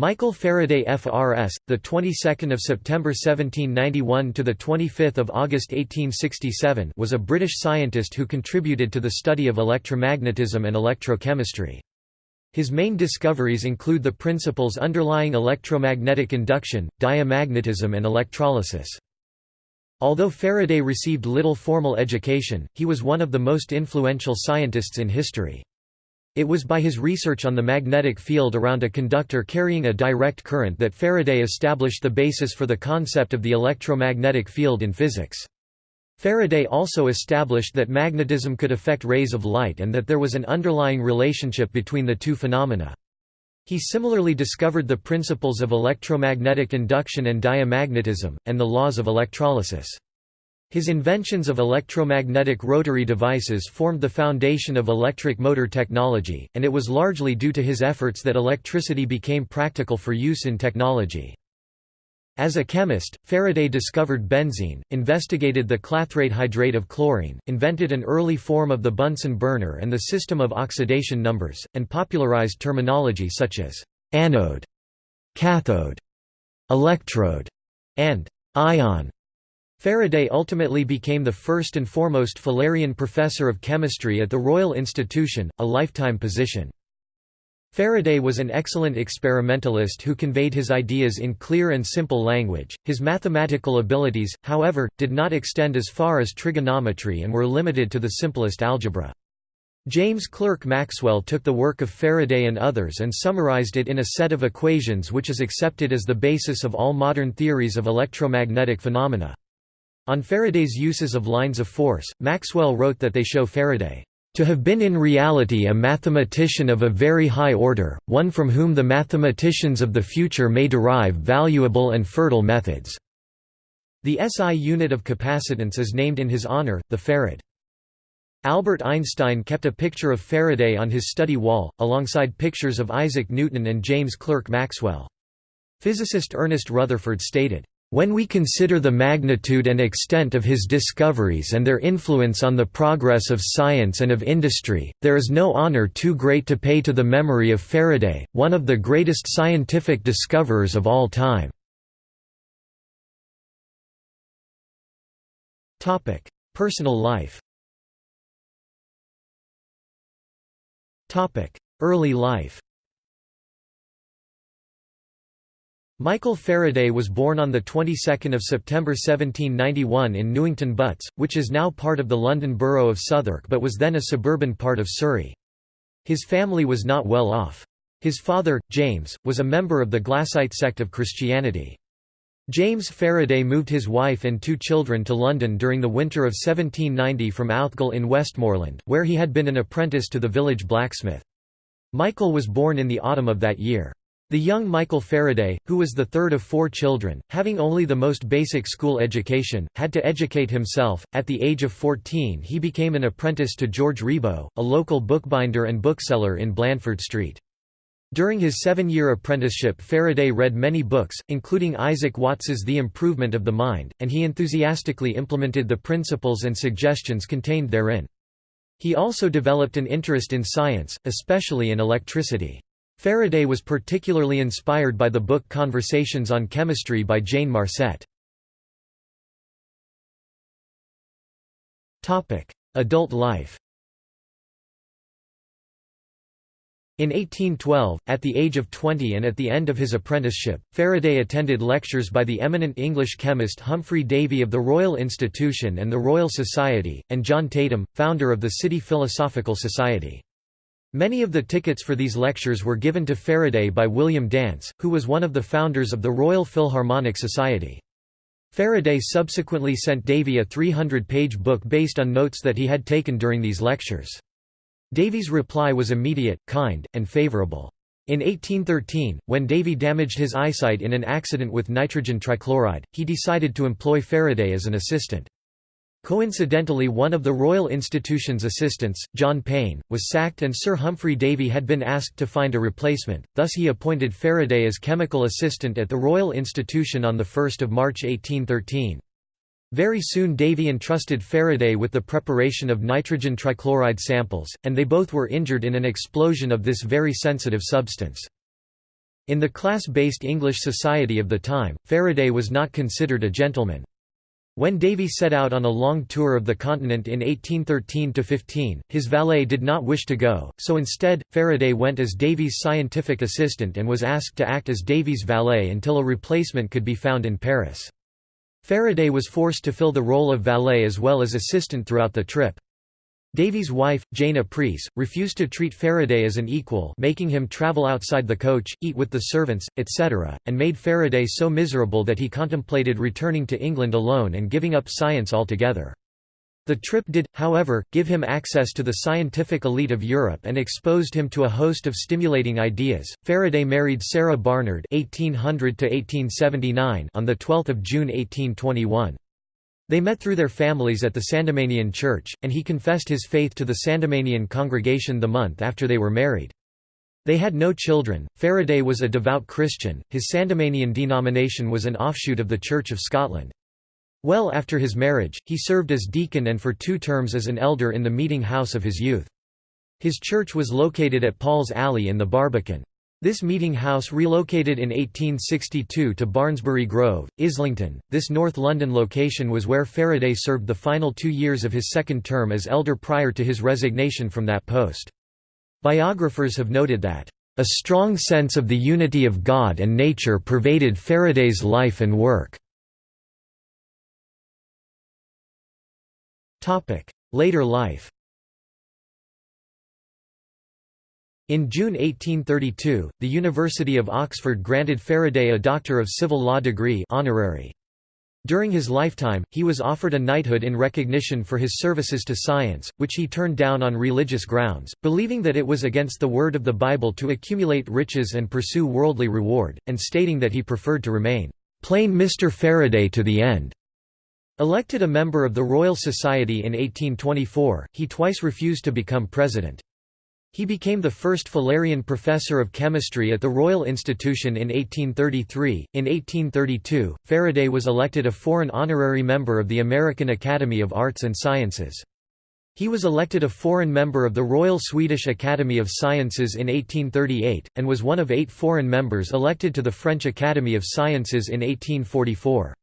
Michael Faraday FRS, the 22nd of September 1791 to the 25th of August 1867, was a British scientist who contributed to the study of electromagnetism and electrochemistry. His main discoveries include the principles underlying electromagnetic induction, diamagnetism and electrolysis. Although Faraday received little formal education, he was one of the most influential scientists in history. It was by his research on the magnetic field around a conductor carrying a direct current that Faraday established the basis for the concept of the electromagnetic field in physics. Faraday also established that magnetism could affect rays of light and that there was an underlying relationship between the two phenomena. He similarly discovered the principles of electromagnetic induction and diamagnetism, and the laws of electrolysis. His inventions of electromagnetic rotary devices formed the foundation of electric motor technology, and it was largely due to his efforts that electricity became practical for use in technology. As a chemist, Faraday discovered benzene, investigated the clathrate hydrate of chlorine, invented an early form of the Bunsen burner and the system of oxidation numbers, and popularized terminology such as anode, cathode, electrode, and ion. Faraday ultimately became the first and foremost Fullerian Professor of Chemistry at the Royal Institution, a lifetime position. Faraday was an excellent experimentalist who conveyed his ideas in clear and simple language. His mathematical abilities, however, did not extend as far as trigonometry and were limited to the simplest algebra. James Clerk Maxwell took the work of Faraday and others and summarized it in a set of equations which is accepted as the basis of all modern theories of electromagnetic phenomena. On Faraday's uses of lines of force, Maxwell wrote that they show Faraday to have been in reality a mathematician of a very high order, one from whom the mathematicians of the future may derive valuable and fertile methods." The SI unit of capacitance is named in his honor, the farad. Albert Einstein kept a picture of Faraday on his study wall, alongside pictures of Isaac Newton and James Clerk Maxwell. Physicist Ernest Rutherford stated, when we consider the magnitude and extent of his discoveries and their influence on the progress of science and of industry, there is no honor too great to pay to the memory of Faraday, one of the greatest scientific discoverers of all time. Personal life Early life Michael Faraday was born on the 22nd of September 1791 in Newington Butts, which is now part of the London borough of Southwark but was then a suburban part of Surrey. His family was not well off. His father, James, was a member of the Glassite sect of Christianity. James Faraday moved his wife and two children to London during the winter of 1790 from Outhgill in Westmoreland, where he had been an apprentice to the village blacksmith. Michael was born in the autumn of that year. The young Michael Faraday, who was the third of four children, having only the most basic school education, had to educate himself. At the age of 14, he became an apprentice to George Riebau, a local bookbinder and bookseller in Blandford Street. During his seven-year apprenticeship Faraday read many books, including Isaac Watts's The Improvement of the Mind, and he enthusiastically implemented the principles and suggestions contained therein. He also developed an interest in science, especially in electricity. Faraday was particularly inspired by the book Conversations on Chemistry by Jane Marcet. Adult life In 1812, at the age of 20 and at the end of his apprenticeship, Faraday attended lectures by the eminent English chemist Humphry Davy of the Royal Institution and the Royal Society, and John Tatum, founder of the City Philosophical Society. Many of the tickets for these lectures were given to Faraday by William Dance, who was one of the founders of the Royal Philharmonic Society. Faraday subsequently sent Davy a 300-page book based on notes that he had taken during these lectures. Davy's reply was immediate, kind, and favorable. In 1813, when Davy damaged his eyesight in an accident with nitrogen trichloride, he decided to employ Faraday as an assistant. Coincidentally one of the Royal Institution's assistants, John Payne, was sacked and Sir Humphry Davy had been asked to find a replacement, thus he appointed Faraday as chemical assistant at the Royal Institution on 1 March 1813. Very soon Davy entrusted Faraday with the preparation of nitrogen trichloride samples, and they both were injured in an explosion of this very sensitive substance. In the class-based English society of the time, Faraday was not considered a gentleman. When Davy set out on a long tour of the continent in 1813–15, his valet did not wish to go, so instead, Faraday went as Davy's scientific assistant and was asked to act as Davy's valet until a replacement could be found in Paris. Faraday was forced to fill the role of valet as well as assistant throughout the trip. Davy's wife, Jane Apreece, refused to treat Faraday as an equal making him travel outside the coach, eat with the servants, etc., and made Faraday so miserable that he contemplated returning to England alone and giving up science altogether. The trip did, however, give him access to the scientific elite of Europe and exposed him to a host of stimulating ideas. Faraday married Sarah Barnard (1800–1879) on the 12th of June 1821. They met through their families at the Sandemanian church, and he confessed his faith to the Sandemanian congregation the month after they were married. They had no children. Faraday was a devout Christian, his Sandemanian denomination was an offshoot of the Church of Scotland. Well after his marriage, he served as deacon and for two terms as an elder in the meeting house of his youth. His church was located at Paul's Alley in the Barbican. This meeting house relocated in 1862 to Barnsbury Grove, Islington. This North London location was where Faraday served the final two years of his second term as elder prior to his resignation from that post. Biographers have noted that, "...a strong sense of the unity of God and nature pervaded Faraday's life and work." Later life In June 1832, the University of Oxford granted Faraday a Doctor of Civil Law degree honorary. During his lifetime, he was offered a knighthood in recognition for his services to science, which he turned down on religious grounds, believing that it was against the word of the Bible to accumulate riches and pursue worldly reward, and stating that he preferred to remain plain Mr. Faraday to the end. Elected a member of the Royal Society in 1824, he twice refused to become president. He became the first Fullerian professor of chemistry at the Royal Institution in 1833. In 1832, Faraday was elected a foreign honorary member of the American Academy of Arts and Sciences. He was elected a foreign member of the Royal Swedish Academy of Sciences in 1838, and was one of eight foreign members elected to the French Academy of Sciences in 1844.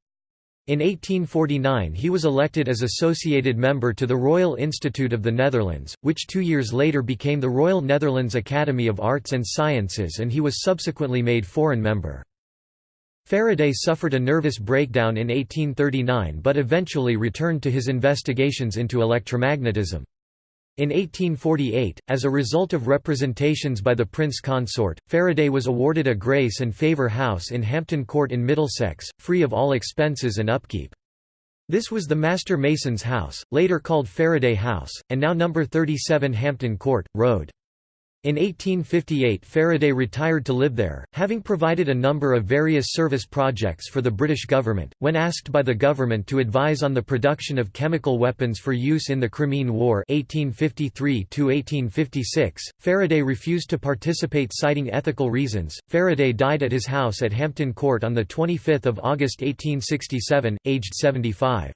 In 1849 he was elected as associated member to the Royal Institute of the Netherlands, which two years later became the Royal Netherlands Academy of Arts and Sciences and he was subsequently made foreign member. Faraday suffered a nervous breakdown in 1839 but eventually returned to his investigations into electromagnetism. In 1848, as a result of representations by the Prince Consort, Faraday was awarded a Grace and Favour house in Hampton Court in Middlesex, free of all expenses and upkeep. This was the Master Mason's house, later called Faraday House, and now number 37 Hampton Court, Road. In 1858 Faraday retired to live there, having provided a number of various service projects for the British government. When asked by the government to advise on the production of chemical weapons for use in the Crimean War (1853–1856), Faraday refused to participate citing ethical reasons. Faraday died at his house at Hampton Court on the 25 August 1867, aged 75.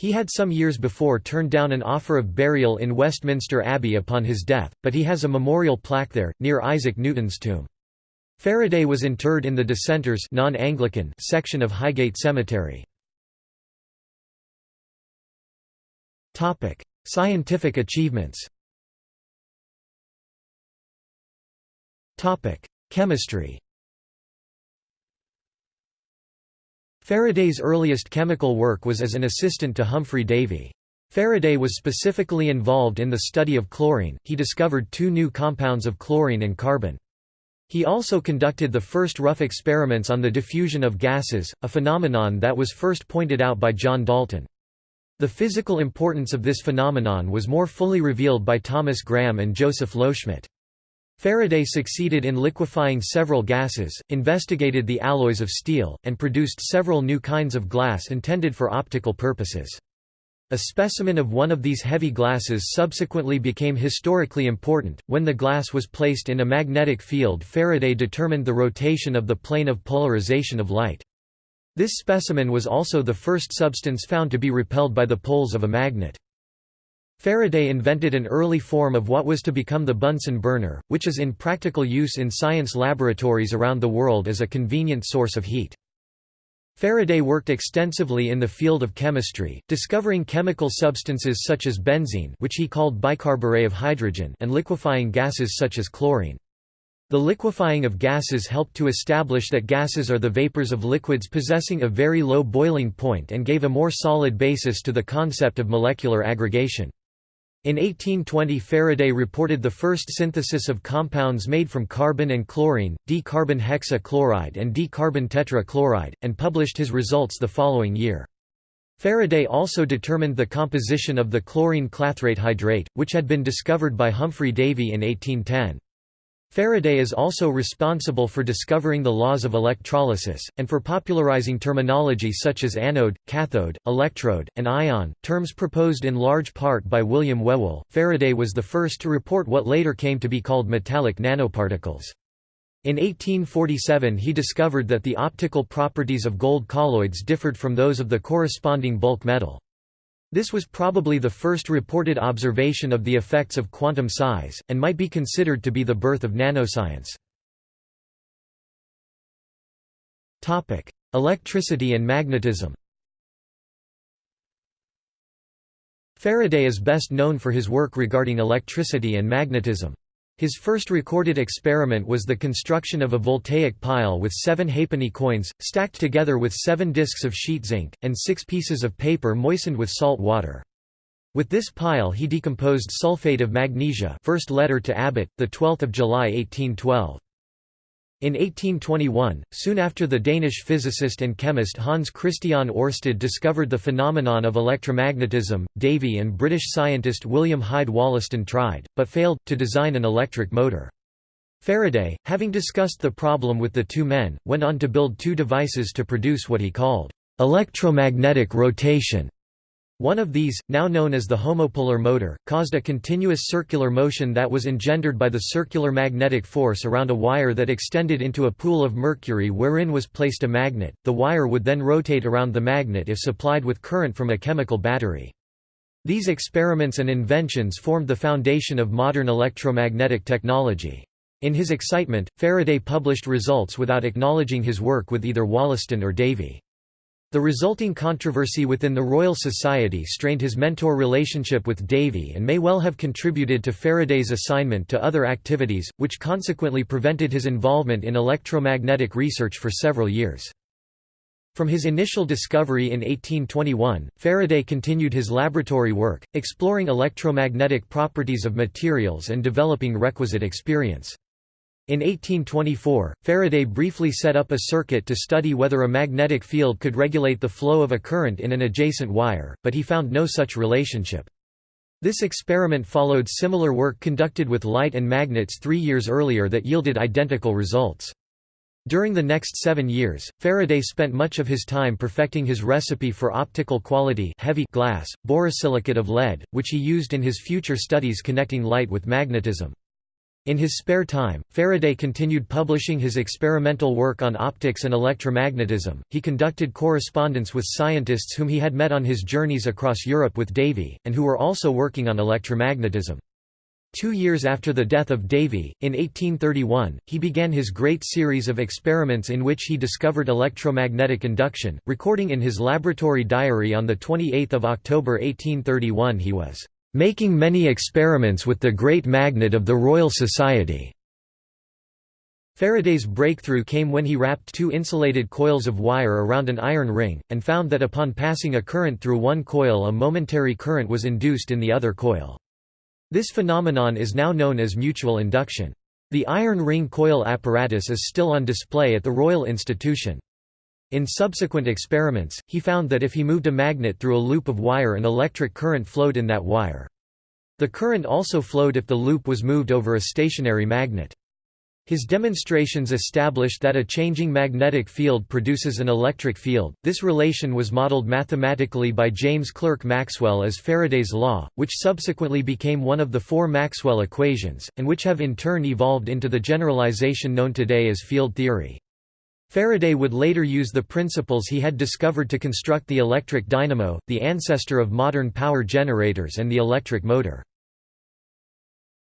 He had some years before turned down an offer of burial in Westminster Abbey upon his death, but he has a memorial plaque there, near Isaac Newton's tomb. Faraday was interred in the Dissenters non-Anglican section of Highgate Cemetery. Scientific achievements Chemistry Faraday's earliest chemical work was as an assistant to Humphry Davy. Faraday was specifically involved in the study of chlorine, he discovered two new compounds of chlorine and carbon. He also conducted the first rough experiments on the diffusion of gases, a phenomenon that was first pointed out by John Dalton. The physical importance of this phenomenon was more fully revealed by Thomas Graham and Joseph Loschmidt. Faraday succeeded in liquefying several gases, investigated the alloys of steel, and produced several new kinds of glass intended for optical purposes. A specimen of one of these heavy glasses subsequently became historically important. When the glass was placed in a magnetic field, Faraday determined the rotation of the plane of polarization of light. This specimen was also the first substance found to be repelled by the poles of a magnet. Faraday invented an early form of what was to become the Bunsen burner, which is in practical use in science laboratories around the world as a convenient source of heat. Faraday worked extensively in the field of chemistry, discovering chemical substances such as benzene which he called bicarburate of hydrogen and liquefying gases such as chlorine. The liquefying of gases helped to establish that gases are the vapors of liquids possessing a very low boiling point and gave a more solid basis to the concept of molecular aggregation. In 1820 Faraday reported the first synthesis of compounds made from carbon and chlorine, dicarbon hexachloride and dicarbon tetrachloride, and published his results the following year. Faraday also determined the composition of the chlorine clathrate hydrate, which had been discovered by Humphry Davy in 1810. Faraday is also responsible for discovering the laws of electrolysis, and for popularizing terminology such as anode, cathode, electrode, and ion, terms proposed in large part by William Whewell. Faraday was the first to report what later came to be called metallic nanoparticles. In 1847 he discovered that the optical properties of gold colloids differed from those of the corresponding bulk metal. This was probably the first reported observation of the effects of quantum size, and might be considered to be the birth of nanoscience. Electricity and magnetism Faraday is best known for his work regarding electricity and magnetism. His first recorded experiment was the construction of a voltaic pile with seven halfpenny coins, stacked together with seven discs of sheet zinc, and six pieces of paper moistened with salt water. With this pile he decomposed sulfate of magnesia first letter to Abbott, 12 July 1812. In 1821, soon after the Danish physicist and chemist Hans Christian Ørsted discovered the phenomenon of electromagnetism, Davy and British scientist William Hyde Wollaston tried, but failed, to design an electric motor. Faraday, having discussed the problem with the two men, went on to build two devices to produce what he called electromagnetic rotation. One of these, now known as the homopolar motor, caused a continuous circular motion that was engendered by the circular magnetic force around a wire that extended into a pool of mercury wherein was placed a magnet. The wire would then rotate around the magnet if supplied with current from a chemical battery. These experiments and inventions formed the foundation of modern electromagnetic technology. In his excitement, Faraday published results without acknowledging his work with either Wollaston or Davy. The resulting controversy within the Royal Society strained his mentor relationship with Davy and may well have contributed to Faraday's assignment to other activities, which consequently prevented his involvement in electromagnetic research for several years. From his initial discovery in 1821, Faraday continued his laboratory work, exploring electromagnetic properties of materials and developing requisite experience. In 1824, Faraday briefly set up a circuit to study whether a magnetic field could regulate the flow of a current in an adjacent wire, but he found no such relationship. This experiment followed similar work conducted with light and magnets three years earlier that yielded identical results. During the next seven years, Faraday spent much of his time perfecting his recipe for optical quality heavy glass, borosilicate of lead, which he used in his future studies connecting light with magnetism. In his spare time, Faraday continued publishing his experimental work on optics and electromagnetism. He conducted correspondence with scientists whom he had met on his journeys across Europe with Davy, and who were also working on electromagnetism. Two years after the death of Davy, in 1831, he began his great series of experiments in which he discovered electromagnetic induction, recording in his laboratory diary on 28 October 1831 he was making many experiments with the great magnet of the Royal Society. Faraday's breakthrough came when he wrapped two insulated coils of wire around an iron ring, and found that upon passing a current through one coil a momentary current was induced in the other coil. This phenomenon is now known as mutual induction. The iron ring coil apparatus is still on display at the Royal Institution. In subsequent experiments, he found that if he moved a magnet through a loop of wire an electric current flowed in that wire. The current also flowed if the loop was moved over a stationary magnet. His demonstrations established that a changing magnetic field produces an electric field. This relation was modeled mathematically by James Clerk Maxwell as Faraday's law, which subsequently became one of the four Maxwell equations, and which have in turn evolved into the generalization known today as field theory. Faraday would later use the principles he had discovered to construct the electric dynamo, the ancestor of modern power generators and the electric motor.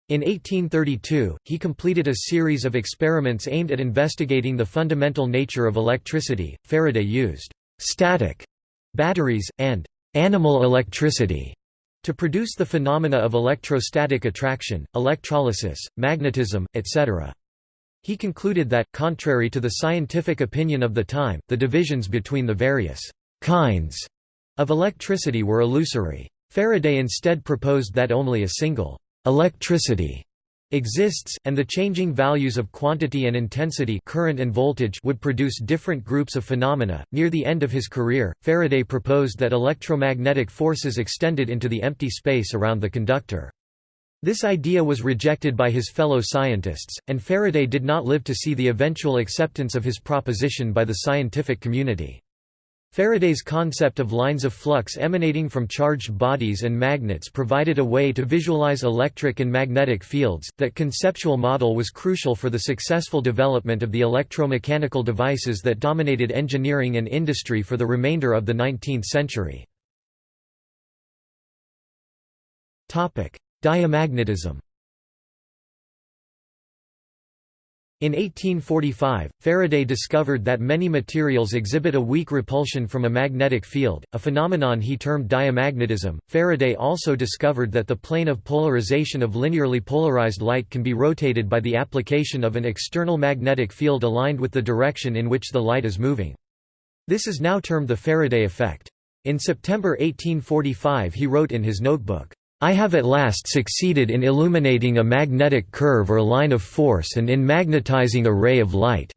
In 1832, he completed a series of experiments aimed at investigating the fundamental nature of electricity. Faraday used static batteries and animal electricity to produce the phenomena of electrostatic attraction, electrolysis, magnetism, etc. He concluded that, contrary to the scientific opinion of the time, the divisions between the various «kinds» of electricity were illusory. Faraday instead proposed that only a single «electricity» exists, and the changing values of quantity and intensity current and voltage would produce different groups of phenomena. Near the end of his career, Faraday proposed that electromagnetic forces extended into the empty space around the conductor. This idea was rejected by his fellow scientists, and Faraday did not live to see the eventual acceptance of his proposition by the scientific community. Faraday's concept of lines of flux emanating from charged bodies and magnets provided a way to visualize electric and magnetic fields. That conceptual model was crucial for the successful development of the electromechanical devices that dominated engineering and industry for the remainder of the 19th century. Topic: Diamagnetism In 1845, Faraday discovered that many materials exhibit a weak repulsion from a magnetic field, a phenomenon he termed diamagnetism. Faraday also discovered that the plane of polarization of linearly polarized light can be rotated by the application of an external magnetic field aligned with the direction in which the light is moving. This is now termed the Faraday effect. In September 1845 he wrote in his notebook, I have at last succeeded in illuminating a magnetic curve or line of force and in magnetizing a ray of light."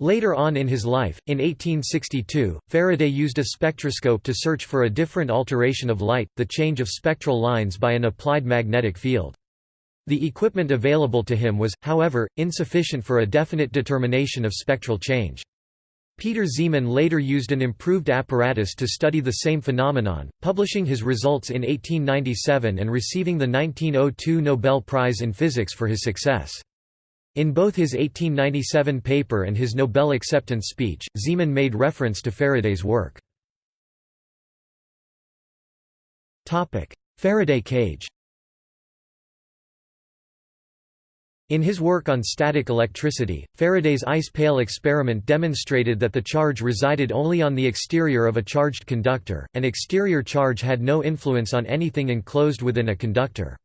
Later on in his life, in 1862, Faraday used a spectroscope to search for a different alteration of light, the change of spectral lines by an applied magnetic field. The equipment available to him was, however, insufficient for a definite determination of spectral change. Peter Zeeman later used an improved apparatus to study the same phenomenon, publishing his results in 1897 and receiving the 1902 Nobel Prize in Physics for his success. In both his 1897 paper and his Nobel acceptance speech, Zeeman made reference to Faraday's work. Faraday cage In his work on static electricity, Faraday's ice pail experiment demonstrated that the charge resided only on the exterior of a charged conductor, and exterior charge had no influence on anything enclosed within a conductor.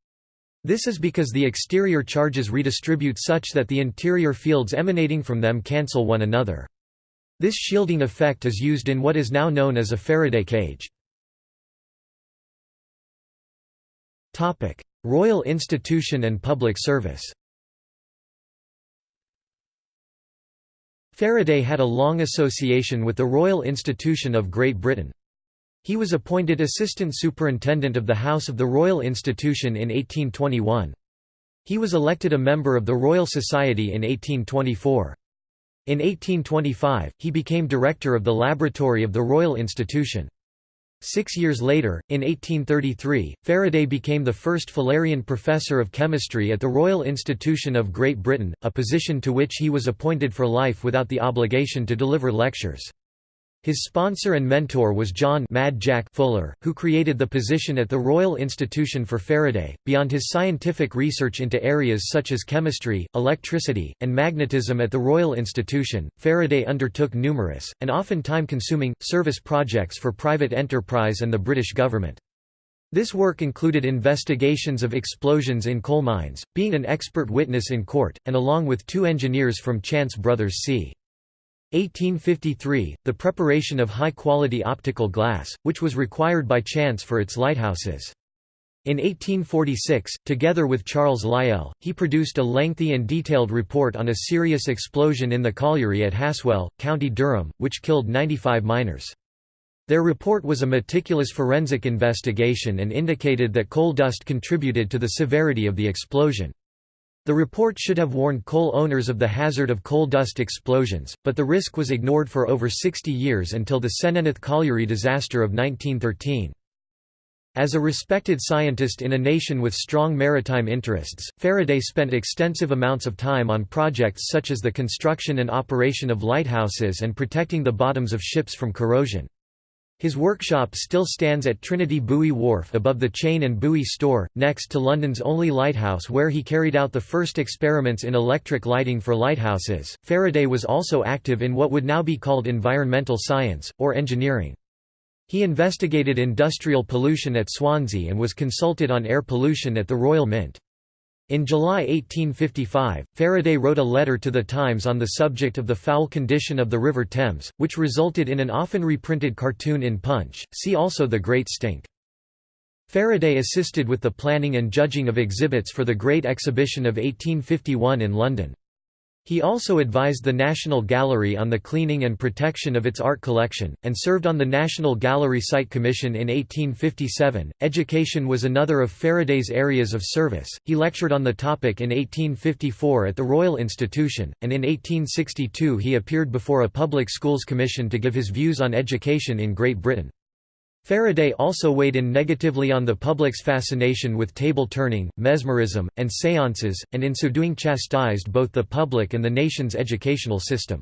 This is because the exterior charges redistribute such that the interior fields emanating from them cancel one another. This shielding effect is used in what is now known as a Faraday cage. Royal Institution and public service Faraday had a long association with the Royal Institution of Great Britain. He was appointed Assistant Superintendent of the House of the Royal Institution in 1821. He was elected a member of the Royal Society in 1824. In 1825, he became director of the laboratory of the Royal Institution. Six years later, in 1833, Faraday became the first Fullerian Professor of Chemistry at the Royal Institution of Great Britain, a position to which he was appointed for life without the obligation to deliver lectures. His sponsor and mentor was John Mad Jack Fuller, who created the position at the Royal Institution for Faraday. Beyond his scientific research into areas such as chemistry, electricity, and magnetism at the Royal Institution, Faraday undertook numerous, and often time-consuming, service projects for private enterprise and the British government. This work included investigations of explosions in coal mines, being an expert witness in court, and along with two engineers from Chance Brothers C. 1853, the preparation of high-quality optical glass, which was required by Chance for its lighthouses. In 1846, together with Charles Lyell, he produced a lengthy and detailed report on a serious explosion in the colliery at Haswell, County Durham, which killed 95 miners. Their report was a meticulous forensic investigation and indicated that coal dust contributed to the severity of the explosion. The report should have warned coal owners of the hazard of coal dust explosions, but the risk was ignored for over 60 years until the Senghenydd colliery disaster of 1913. As a respected scientist in a nation with strong maritime interests, Faraday spent extensive amounts of time on projects such as the construction and operation of lighthouses and protecting the bottoms of ships from corrosion. His workshop still stands at Trinity Buoy Wharf above the Chain and Buoy store, next to London's only lighthouse where he carried out the first experiments in electric lighting for lighthouses. Faraday was also active in what would now be called environmental science, or engineering. He investigated industrial pollution at Swansea and was consulted on air pollution at the Royal Mint. In July 1855, Faraday wrote a letter to the Times on the subject of the foul condition of the River Thames, which resulted in an often reprinted cartoon in Punch. See also The Great Stink. Faraday assisted with the planning and judging of exhibits for the Great Exhibition of 1851 in London. He also advised the National Gallery on the cleaning and protection of its art collection, and served on the National Gallery Site Commission in 1857. Education was another of Faraday's areas of service. He lectured on the topic in 1854 at the Royal Institution, and in 1862 he appeared before a Public Schools Commission to give his views on education in Great Britain. Faraday also weighed in negatively on the public's fascination with table turning, mesmerism, and séances, and in so doing chastised both the public and the nation's educational system.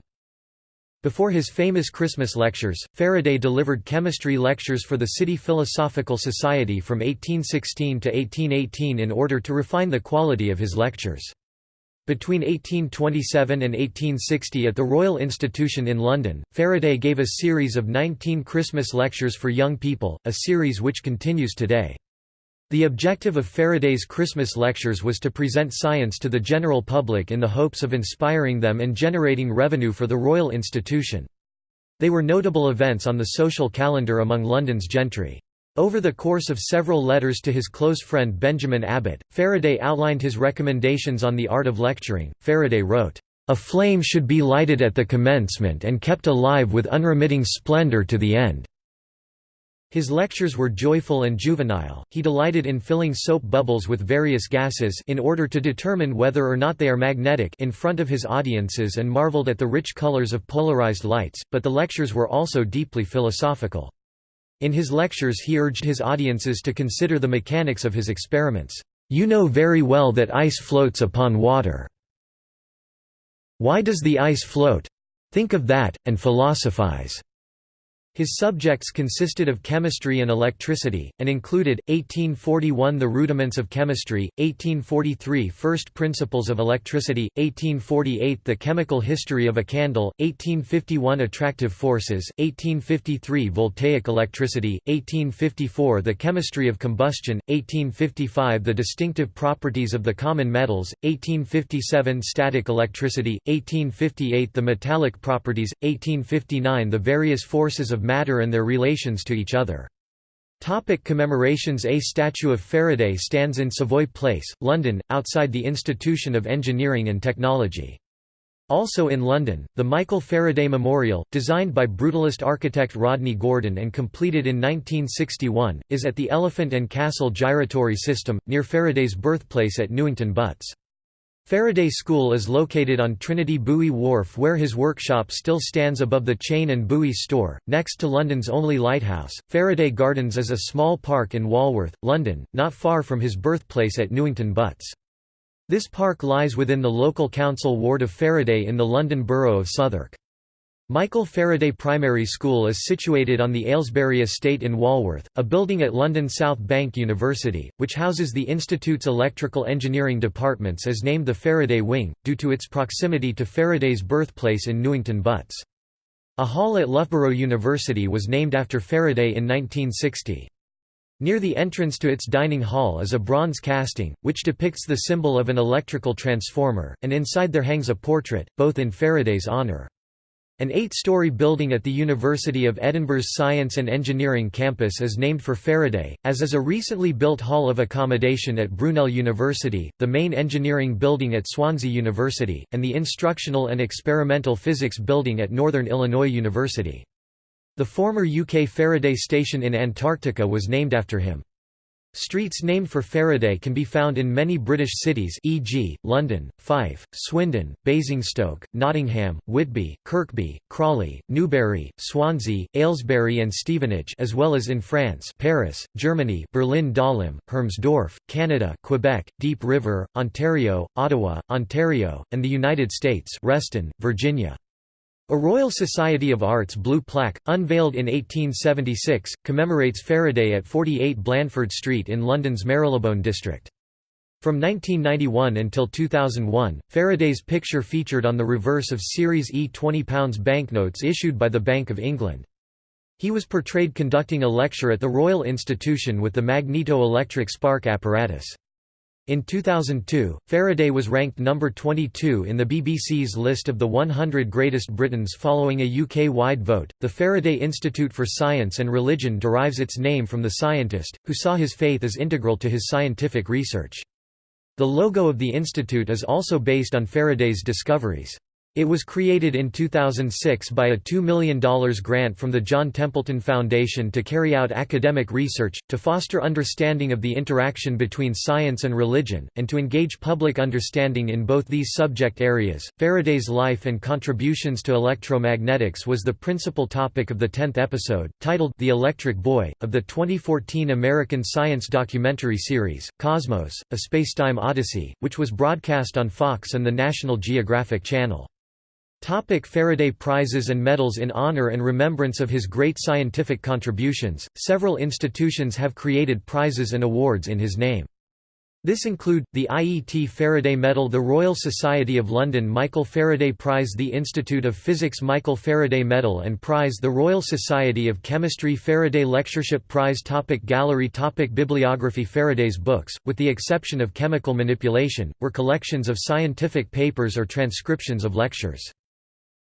Before his famous Christmas lectures, Faraday delivered chemistry lectures for the City Philosophical Society from 1816 to 1818 in order to refine the quality of his lectures. Between 1827 and 1860 at the Royal Institution in London, Faraday gave a series of 19 Christmas lectures for young people, a series which continues today. The objective of Faraday's Christmas lectures was to present science to the general public in the hopes of inspiring them and generating revenue for the Royal Institution. They were notable events on the social calendar among London's gentry. Over the course of several letters to his close friend Benjamin Abbott, Faraday outlined his recommendations on the art of lecturing. Faraday wrote, A flame should be lighted at the commencement and kept alive with unremitting splendor to the end. His lectures were joyful and juvenile, he delighted in filling soap bubbles with various gases in order to determine whether or not they are magnetic in front of his audiences and marveled at the rich colors of polarized lights, but the lectures were also deeply philosophical. In his lectures he urged his audiences to consider the mechanics of his experiments. You know very well that ice floats upon water. Why does the ice float? Think of that, and philosophize. His subjects consisted of chemistry and electricity, and included, 1841 The Rudiments of Chemistry, 1843 First Principles of Electricity, 1848 The Chemical History of a Candle, 1851 Attractive Forces, 1853 Voltaic Electricity, 1854 The Chemistry of Combustion, 1855 The Distinctive Properties of the Common Metals, 1857 Static Electricity, 1858 The Metallic Properties, 1859 The Various Forces of matter and their relations to each other. Topic commemorations A statue of Faraday stands in Savoy Place, London, outside the Institution of Engineering and Technology. Also in London, the Michael Faraday Memorial, designed by brutalist architect Rodney Gordon and completed in 1961, is at the Elephant and Castle Gyratory System, near Faraday's birthplace at Newington Butts. Faraday School is located on Trinity Buoy Wharf where his workshop still stands above the Chain and Buoy store, next to London's only lighthouse. Faraday Gardens is a small park in Walworth, London, not far from his birthplace at Newington Butts. This park lies within the local council ward of Faraday in the London Borough of Southwark. Michael Faraday Primary School is situated on the Aylesbury Estate in Walworth, a building at London South Bank University, which houses the Institute's electrical engineering departments is named the Faraday Wing, due to its proximity to Faraday's birthplace in Newington Butts. A hall at Loughborough University was named after Faraday in 1960. Near the entrance to its dining hall is a bronze casting, which depicts the symbol of an electrical transformer, and inside there hangs a portrait, both in Faraday's honour. An eight-story building at the University of Edinburgh's Science and Engineering campus is named for Faraday, as is a recently built hall of accommodation at Brunel University, the main engineering building at Swansea University, and the instructional and experimental physics building at Northern Illinois University. The former UK Faraday Station in Antarctica was named after him. Streets named for Faraday can be found in many British cities e.g., London, Fife, Swindon, Basingstoke, Nottingham, Whitby, Kirkby, Crawley, Newbury, Swansea, Aylesbury and Stevenage as well as in France Paris, Germany Berlin Dahlem, Hermsdorf, Canada Quebec, Deep River, Ontario, Ottawa, Ontario, and the United States Reston, Virginia. A Royal Society of Arts blue plaque, unveiled in 1876, commemorates Faraday at 48 Blandford Street in London's Marylebone district. From 1991 until 2001, Faraday's picture featured on the reverse of Series E £20 banknotes issued by the Bank of England. He was portrayed conducting a lecture at the Royal Institution with the magneto-electric spark apparatus. In 2002, Faraday was ranked number 22 in the BBC's list of the 100 greatest Britons following a UK-wide vote. The Faraday Institute for Science and Religion derives its name from the scientist, who saw his faith as integral to his scientific research. The logo of the institute is also based on Faraday's discoveries. It was created in 2006 by a $2 million grant from the John Templeton Foundation to carry out academic research, to foster understanding of the interaction between science and religion, and to engage public understanding in both these subject areas. Faraday's life and contributions to electromagnetics was the principal topic of the 10th episode, titled The Electric Boy, of the 2014 American science documentary series, Cosmos, A Spacetime Odyssey, which was broadcast on Fox and the National Geographic Channel. Topic Faraday Prizes and medals In honor and remembrance of his great scientific contributions, several institutions have created prizes and awards in his name. This include, the IET Faraday Medal the Royal Society of London Michael Faraday Prize the Institute of Physics Michael Faraday Medal and Prize the Royal Society of Chemistry Faraday Lectureship Prize topic Gallery topic Bibliography Faraday's books, with the exception of chemical manipulation, were collections of scientific papers or transcriptions of lectures.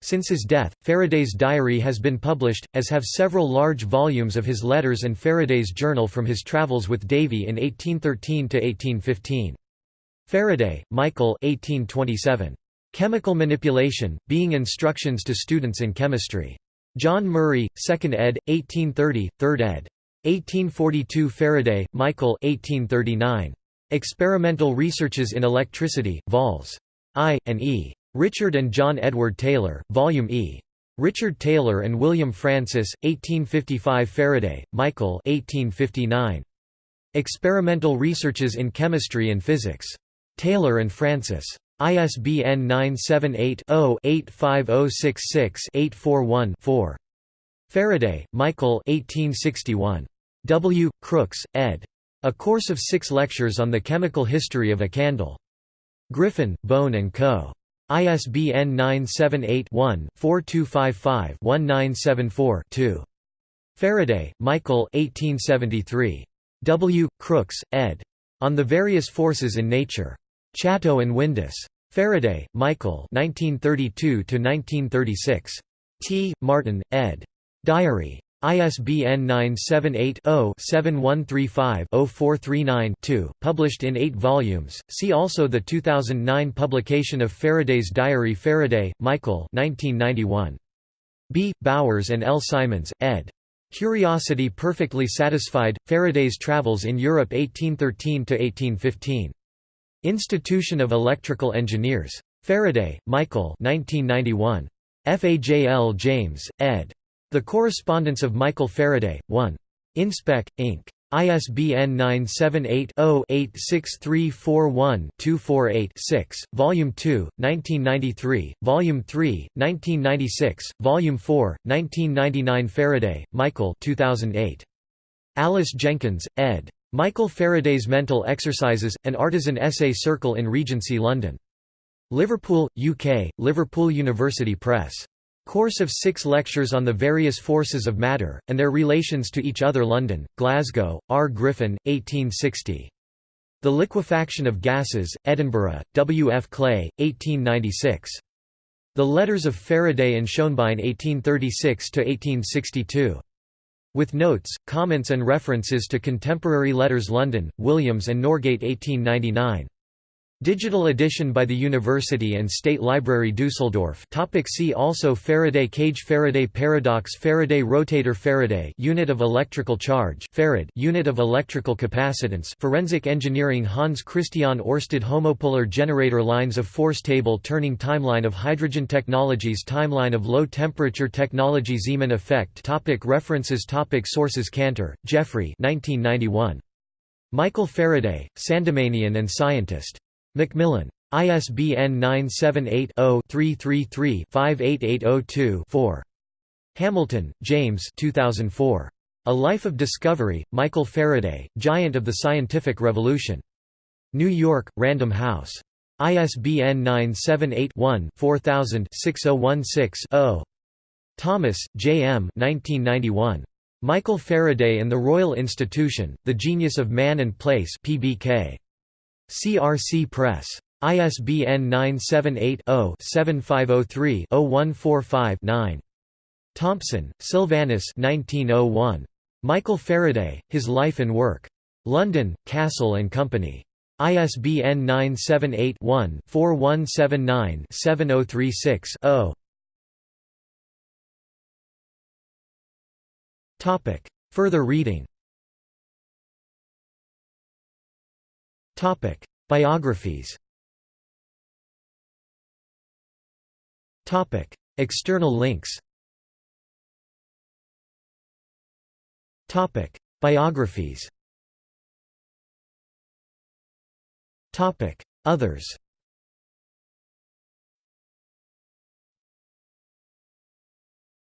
Since his death, Faraday's diary has been published, as have several large volumes of his letters and Faraday's journal from his travels with Davy in 1813–1815. Faraday, Michael 1827. Chemical Manipulation, Being Instructions to Students in Chemistry. John Murray, 2nd ed., 1830, 3rd ed. 1842 Faraday, Michael 1839. Experimental Researches in Electricity, Vols. I, and E. Richard and John Edward Taylor, Volume E. Richard Taylor and William Francis, 1855 Faraday, Michael 1859. Experimental Researches in Chemistry and Physics. Taylor and Francis. ISBN 978-0-85066-841-4. Faraday, Michael 1861. W. Crookes, ed. A Course of Six Lectures on the Chemical History of a Candle. Griffin, Bone and Co. ISBN 978-1-4255-1974-2. Faraday, Michael 1873. W. Crookes, ed. On the Various Forces in Nature. Chatto and Windus. Faraday, Michael 1932–1936. T. Martin, ed. Diary. ISBN 978-0-7135-0439-2, published in eight volumes. See also the 2009 publication of Faraday's Diary Faraday, Michael 1991. B. Bowers and L. Simons, ed. Curiosity Perfectly Satisfied, Faraday's Travels in Europe 1813 to 1815. Institution of Electrical Engineers. Faraday, Michael 1991. F.A.J.L. James, ed. The Correspondence of Michael Faraday, 1. Inspec, Inc. ISBN 978-0-86341-248-6, Volume 2, 1993, Volume 3, 1996, Volume 4, 1999 Faraday, Michael 2008. Alice Jenkins, ed. Michael Faraday's Mental Exercises, an Artisan Essay Circle in Regency London. Liverpool, UK, Liverpool University Press. Course of six lectures on the various forces of matter, and their relations to each other London, Glasgow, R. Griffin, 1860. The Liquefaction of Gases, Edinburgh, W. F. Clay, 1896. The Letters of Faraday and Schoenbein 1836–1862. With notes, comments and references to contemporary letters London, Williams and Norgate 1899. Digital edition by the University and State Library Dusseldorf topic See also Faraday cage Faraday paradox Faraday rotator Faraday unit of electrical charge Farad unit of electrical capacitance Forensic engineering Hans Christian Oersted Homopolar generator Lines of force table Turning timeline of hydrogen technologies Timeline of low temperature technology Zeeman effect topic References topic Sources Cantor, Geoffrey 1991. Michael Faraday, Sandemanian and scientist. Macmillan. ISBN 978-0-333-58802-4. Hamilton, James 2004. A Life of Discovery, Michael Faraday, Giant of the Scientific Revolution. New York, Random House. ISBN 978-1-4000-6016-0. Thomas, J. M. 1991. Michael Faraday and the Royal Institution, The Genius of Man and Place PBK. CRC Press. ISBN 978-0-7503-0145-9. Thompson, Silvanus 1901. Michael Faraday, His Life and Work. London, Cassell and Company. ISBN 978-1-4179-7036-0. Further reading Topic: Biographies. Topic: External links. Topic: Biographies. Topic: Others.